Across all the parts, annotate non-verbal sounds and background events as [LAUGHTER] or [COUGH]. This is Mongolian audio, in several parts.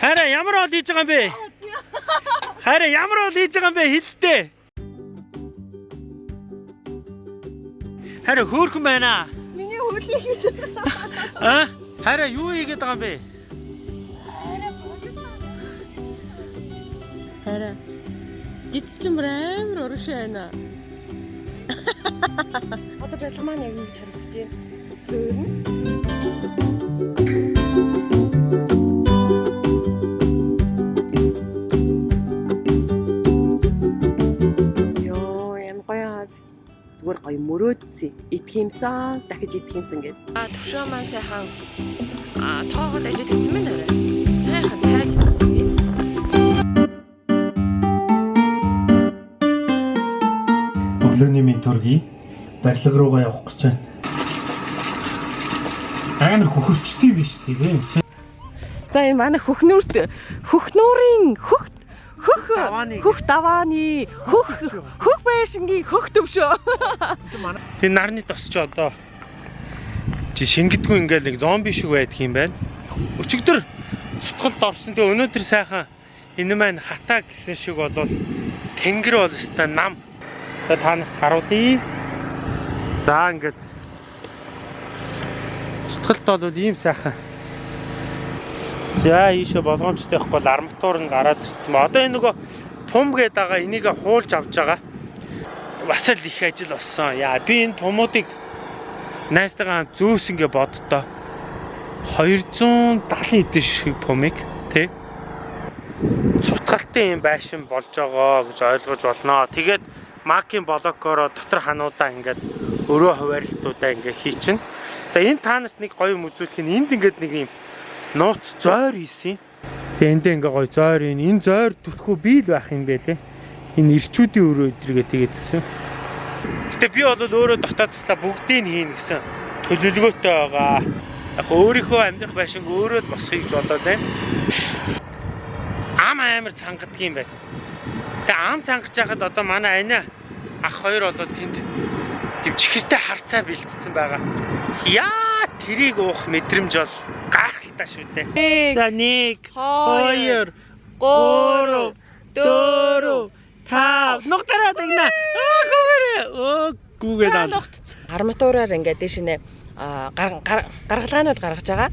Хараа ямар ол хийж байгаа юм бэ? Хараа ямар ол хийж байгаа юм бэ? Хэлтээ. Хараа хөөрхөн байна. Миний хөлийг А? Хараа юу хийгээд байгаа юм бэ? хараа. Бүр амар урагш байна. Одоо бэлэг маань яг ингэж харагдаж байна. Сөөрн. Гоё мөрөөдсөн. Юмсан, дахиж идэх юмсан гэд. А төвшөө маань сайхан а тоогод ажил хийсэн байна арай. Сайхан тайж. Өглөөний минь төргий барилга руугаа явах гэж байна. Амар хөхөрчтэй биш тийм. За энэ манай хөхнүүрт хөхнүүрийн хөх хөх Давааны. хөх давааны хөх хөх байшингийн хөх төвшөө. Тэр нарны тос ч одоо чи шингэдэггүй ингээл нэг зомби шиг байдаг юм байна. Өчигдөр цутгалд орсон. Тэгээ өнөөдөр сайхан энэ маань хатаа гэсэн шиг болвол тэнгэр бол өстой нам. Тэгээ та нарт харуулъя. За ингээд цутгалд бол ийм сайхан. За ийшээ болгоомжтой байхгүй бол арматур нь гараад ирсэн ба. Одоо энэ нөгөө тум гээд байгаа энийг хуулж авч байгаа бас л их ажил болсон. Яа би энэ тумуудыг найстайгаа хамт зөөс ингээ боддоо 270 эдэн шиг пумыг тий сутгалтын юм байшин болж байгаа гэж ойлгож болно. Тэгээд макийн блокороо дотор хануудаа ингээд өрөө хуваарлтуудаа ингээ хийчин. За энэ таанаас нэг гоё юм үзүүлэх нь энд ингээд нэг юм нууц зойр хийсэн. Тэгээ эндээ ингээ гоё зойр ийн. Энэ зойр түлхүү бий л байх юм байлээ. Энэ ирчүүдийн өрөө өдрийгээ тэгээдсэн. Гэтэ би бол өөрөө дотоодслаа бүгдийг нь хийн гэсэн төлөвлөгөөтэй байгаа. Яг өөрийнхөө амьдрах байшинг өөрөө л босхийг бодоод байна. Ам амар цангадаг юм байна. Тэгээ ам цангаж байхад одоо манай ани ах хоёр бол тэнд тийм чихэртэй харцаа бэлтцсэн байгаа. Яа тэрийг уух мэдрэмж бол гайхалтай шүү дээ. За 1 2 3 4 5 нугтараа дагна. Аа гүгээрээ. Оо гүгээд аа. Арматураар ингээд дэш нэ гаргалгаанууд гаргаж байгаа.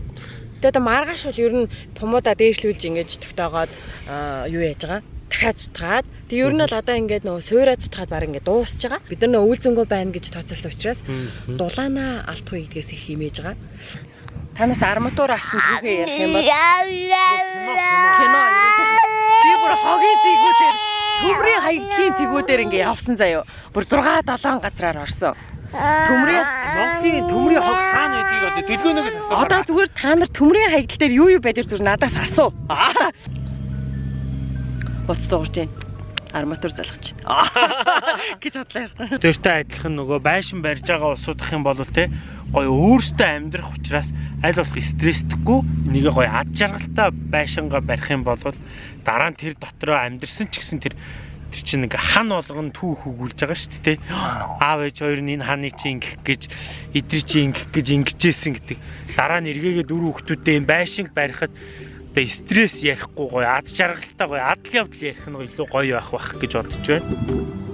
Тэгээд маргааш бол ер нь тумуудаа дээшлүүлж ингэж тогтоогоод аа, юу яаж байгаа? дахиад цутгаад тэг ер нь бол одоо ингээд нөгөө суурай цутгаад баг ингээд дуусч байгаа. Бид нар нөгөө үйлзэнгөө байна гэж тооцоолсон учраас дулаана алдахгүй гэдгээс их химээж байгаа. Та нарт арматур авсан түүхээ ярих юм бол кино би бүр хогийн зэгүүдээр төмрийн хаягдлын зэгүүдээр ингээд явсан заяо. Бүр 6 7 газраар орсон. Төмрийн Монголын төмрийн хог хаана байдгийг одоо дэлгөөнөөс асуух. одоо зүгээр та нар төмрийн хаягдал дээр юу юу байдэр зүгээр надаас асуу. Боц дуурж байна. Арматур залгаж байна. [LAUGHS] гэж бодлоо. Тэртэй адилхан нөгөө байшин барьж байгаа улсуудах юм бол те гоё өөртөө амьдрах учраас аль болох стресстэггүй энийг гоё ад жаргалтай байшингаа барих юм бол дараа нь тэр дотроо амьдрсан ч гэсэн тэр тэр чинь ингээ хан болгон түүх өгүүлж байгаа шүү дээ те аав ээж хоёр нь энэ ханы чи ингэх гэж эдгэр чи ингэх гэж ингэжсэн гэдэг дараа нь эргээгээ дөрөв хүүхдүүдтэй энэ байшинг барихад одоо стресс ярихгүй гоё ад жаргалтай гоё адал явдал ярих нь илүү гоё байх бах гэж бодож байна.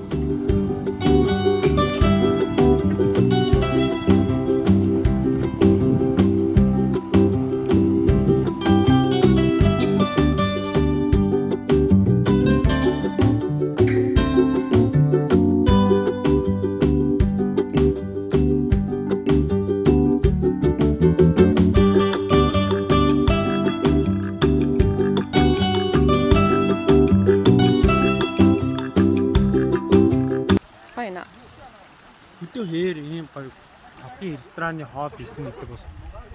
Хотын рестораны хоол идэх гэдэг бас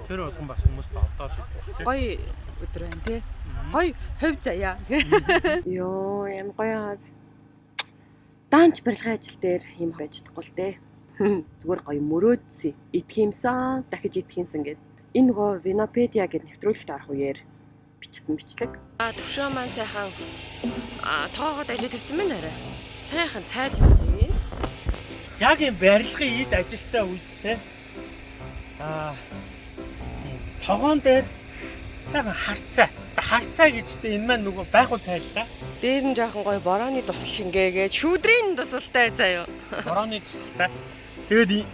тэр болгон бас хүмүүст идэх тийм. Гоё өдөр байна тий. Гоё хувь заяа. [LAUGHS] Йоо, юм гоё хаз. Даанч барилгын ажил дээр юм байж чадахгүй л дээ. [LAUGHS] Зүгээр гоё мөрөөдсөн. Идэх юмсан, дахиж идэх юмсан гэд. Энэ нөгөө Винопедиа гэд нэвтрүүлэгт орох үеэр бичсэн бичлэг. А төвшөө маань сайхан а тоогод ажил хийсэн байна арай. Сайхан цайж хийж. Яг юм барилгын ид ажилтай үед те. Аа. Тогоон дээр сайхан харцаа хагцаа гэжтэй энэ маань нөгөө байхгүй цайл та. Дээр нь жоохон гоё борооны тусал шингээгээд шүүдрийн тусалтай заяа. Борооны тусалтай. Тэгээд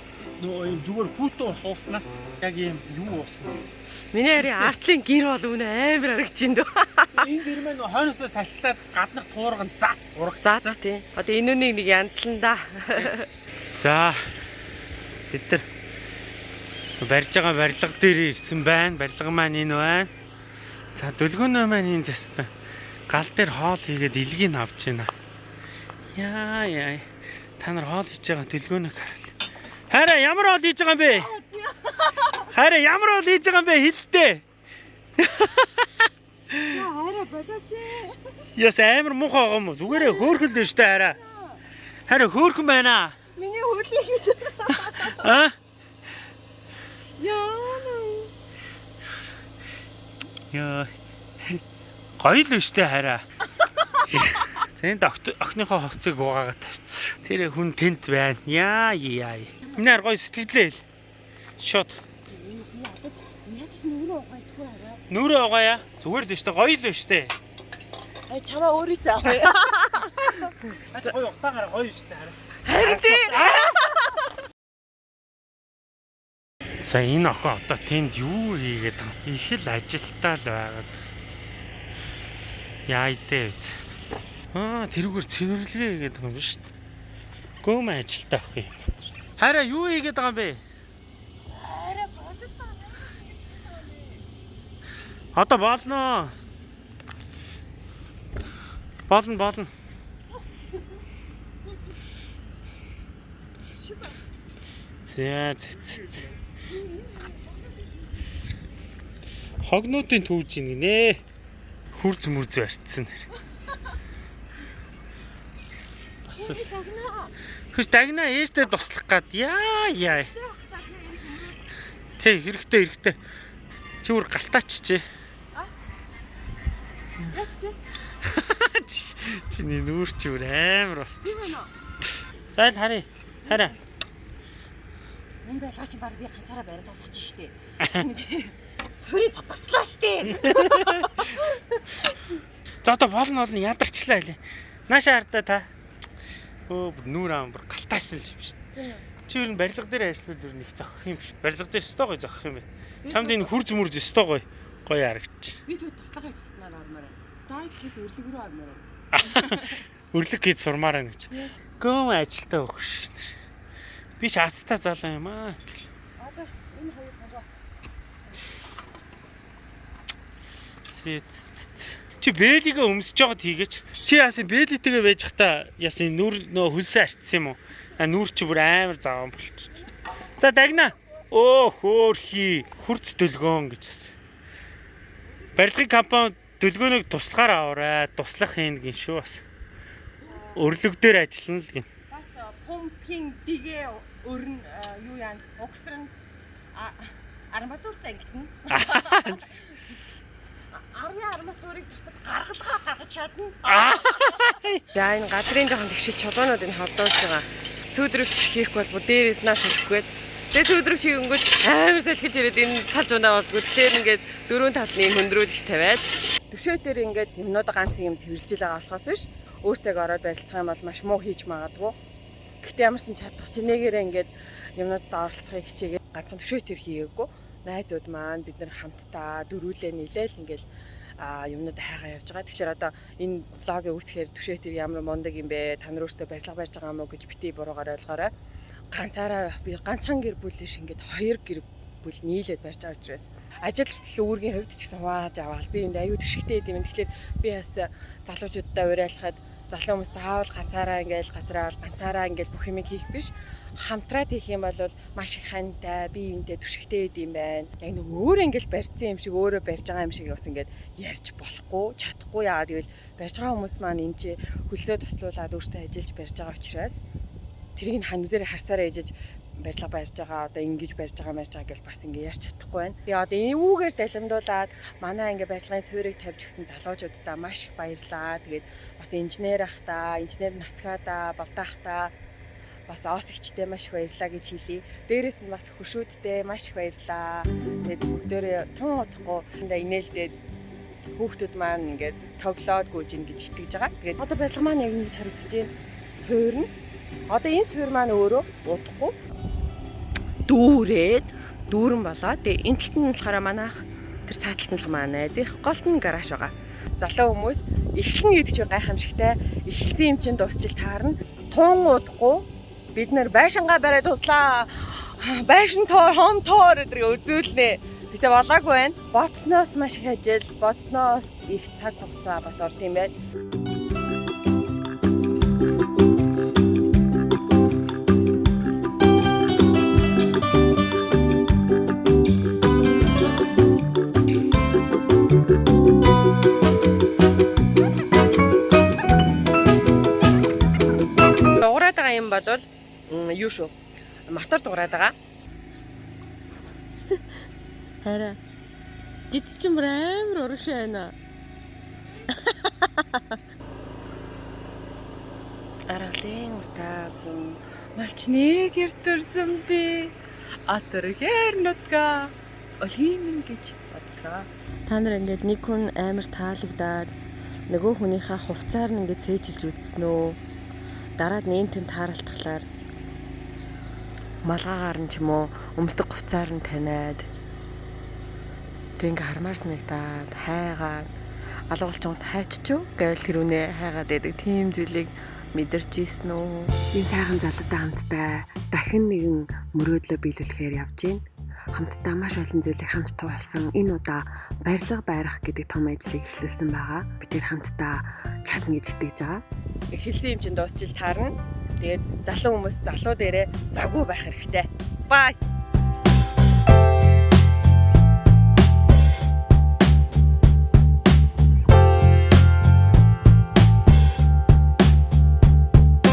нөгөө юм зүгээр хүүтэн ус ууснаас яг ийм юу уусна. Миний хари артлын гэр бол үнэ амар харагч юм дөө. Энэ дэр маань хойноосоо салхилаад гаднах туурган зат урах. За тий. Одоо энэ үнийг нэг янзлан да. За бид нар барьж байгаа барилга дээр ирсэн байна. Барилга маань энэ байна. За дүлгөөнөө маань энэ зэстэ гал дээр хоол хийгээд илгийг авч байна. Яа яа. Та нар хоол хийж байгаа дүлгөөнөг харъя. Хараа ямар хоол хийж байгаа юм бэ? Хараа ямар хоол хийж байгаа юм бэ? Хэлдэ. Хараа болооч. Яс амар муухай байгаа юм уу? Зүгээрээ хөөхөл дээ штэ хараа. Хараа хөөхөн байна. Миний хөлийг [LAUGHS] Аа? Яана. Яа. Гоё л өштэй хараа. Тэнд охиныхоо хувцыг угаагаад тавьчихсан. Тэр хүн тэнд байна. Яа яа. Минаар гоё сэтгэлээ. Шот. Угаадгүй хараа. Нүрээ угаая. Зүгээр л өштэй гоё л өштэй. Ай чамаа өөрөө заах. Ач гоё утаагаар гоё өштэй хараа. Харин тий. За энэ охин одоо тэнд юу хийгээд? Их л ажилтаа л байгаа. Яа идэ. Аа тэрүүгээр цэвэрлэгээ хийгээд байгаа юм шүү дээ. Гөөм ажилтаа ах юм. Хараа юу хийгээд байгаа юм бэ? Одоо болно. Болно болно. За за, за. Хогнуудын түүж ийн гинэ. Хүрз мөрз барьцсан. Бас л Хөш дагна ээжтэй туслах гад яа яа. Тэ хэрэгтэй хэрэгтэй. Чи үр галтаач чи. Яач тий. [LAUGHS] Чиний нүүр чи үр амар болчих. За л харъя. Хараа. Энэ байлгаа чи баг би ганцаараа бариад тусах штеп. Сөрийн цотгочлаа штеп. За одоо болно болно ядарчлаа хэлээ. Нааша хардаа та. Өө бүр нүүр аам бүр галтайсан л юм дээ. Чи ер нь барилга дээр ажиллавал нь их зохих юм шүү. Барилга дээр өстой гой зохих юм бэ. Чамд энэ хүрз мөрз өстой гой гоё харагч. Би тэгвэл туслах ажилтнаар ормоор. Даа гэхээс өрлөг рүү ормоор. [LAUGHS] Өрлөг хийж сурмаар байна гэж. Гөөм ажилтаа шүү. Би ч хацтай залуу юм аа. Одоо энэ хоёр зээ. Чи бэлигээ өмсөж жоод хийгээч. Чи яасан бэлитэйгээ байж хата яасан нүр нөө хөлсөө арчсан юм уу? А нүр чи бүр амар заван болчих. За дагна. Оо хөөрхи. Хурц дөлгөөн гэж бас. Барилгын компани дөлгөөнийг туслахаар аваарай. Туслах юм гин шүү бас. Өрлөг дээр ажиллана л гин. Бас пумпинг дигээ өрн юу яа угсран арматур зангитна. [LAUGHS] Арны арматурыг тасад гаргалгаа гаргаж чадна. За энэ газрын жоохон тэгшил чулуунууд энэ холдуулж байгаа. Сүүдрөвч хийх бол дээрээс нааш хийхгүй. Тэгээ сүүдрөвч хийнгүүт амар салхиж ирээд энэ салж унаа болдгоо. Тэгэхээр ингээд дөрөв талны хөндрүүлж тавиад төшөөтөр ингээд юмнууд ганцхан юм цэвэрлж байгаа болохоос биш. Өөртөө ороод барилцах юм бол маш муу хийж магадгүй. Гэхдээ ямарсан чадах чи нэгээрээ ингээд юмнуудад оролцохыг хичээгээд ганцхан төшөөтөр хийгээгүй. Найзууд маань бид нар хамтдаа дөрүүлээ нийлээл ингээд а юмнууд хайгаа явж байгаа. Тэгэхээр одоо энэ влогийг үүсгэхээр төшөөтөр ямар мундаг юм бэ? Та нар өөртөө барилга барьж байгаа юм уу гэж бити буруугаар ойлгоорой. Ганцаараа би ганцхан гэр бүл биш ингээд хоёр гэр бүл нийлээд барьж байгаа учраас ажил үүргийн хувьд ч гэсэн хувааж аваад би энд аюу төшигтэй юм. Тэгэхээр би бас залуучуудтай уриалахад залуу хүмүүс заавал ганцаараа ингээл газраа бол ганцаараа ингээл бүх юм хийх биш хамтраад хийх юм бол маш их хантай би юунтэй түшигтэй идэм байна. Яг нэг өөр ингээл барьсан юм шиг өөрөө барьж байгаа юм шиг бас ингээд ярьж болохгүй, чадахгүй яагаад гэвэл барьж байгаа хүмүүс маань энэ чи хөлсөө туслуулаад өөртөө ажиллаж барьж байгаа учраас тэрийг нь хань дээр харсараа ээжэж барилга барьж байгаа одоо ингэж барьж байгаа мэрж байгаа гэж бас ингэ ярьж чадахгүй байна. Тэгээ одоо эвүүгээр далимдуулаад манай ингээ барилгын суурийг тавьж өгсөн залуучуудаа маш их баярлаа. Тэгээд бас инженер ахта, инженер нацгаада, болдаахта бас оосигчтэй маш их баярлаа гэж хэлье. Дээрээс нь бас хөшүүдтэй маш их баярлаа. Тэгээд бүгдөө тун утахгүй инээлдээд хүүхдүүд маань ингээд тоглоод гүйж ин гэж итгэж байгаа. Тэгээд одоо барилга маань яг ингэж харагдаж байна. Суурна. Одоо энэ суур маань өөрөө удахгүй дүүрээд дүүрэн болоо. Тэгээ энэ талд нь болохоор манайх тэр цааталт нь болохоор найзынх голт нь гараж байгаа. Залуу хүмүүс эхлэн гэдэг чинь гайхамшигтай. Эхэлсэн юм чинь дуусчил таарна. Тун удахгүй бид нэр байшингаа бариад туслаа. Байшин тоор, хом тоор гэдгийг үзүүлнэ. Гэтэ болоогүй байна. Боцноос маш их ажил, боцноос их цаг хугацаа бас орд юм байна. Мотор дуурайд байгаа. [LAUGHS] Хараа. Гид чинь бүр амар урагшаа байна. [LAUGHS] Аргалын утаасан малчныг эртэрсэн би. Атэрхэр нутга олимин гэж бодлоо. Та нар ингээд нэг хүн амар таалагдаад нөгөө хүнийхээ хувцаар нь ингээд цээжилж үзсэн үү? Дараад нэнтэн тааралтахлаар малгаагаар нь ч юм уу өмсдөг хувцаар нь таниад тэг ингээ хармаар санагдаад хайгаад алгуулчунд хайччуу гээл хэрүүнээ хайгаад байдаг тийм зүйлийг мэдэрч ийсэн үү Энэ сайхан залуутай хамтдаа дахин нэгэн мөрөөдлөө биелүүлэхээр явж байна. Хамтдаа маш олон зүйлийг хамт туулсан. Энэ удаа барилга байрах гэдэг том ажлыг эхлүүлсэн байгаа. Бид нэр хамтдаа чадна гэж итгэж байгаа. эхэлсэн юм чин дуусчил таарна. Тэгээд залуу хүмүүс залуу дээрээ завгүй байх хэрэгтэй. Бай.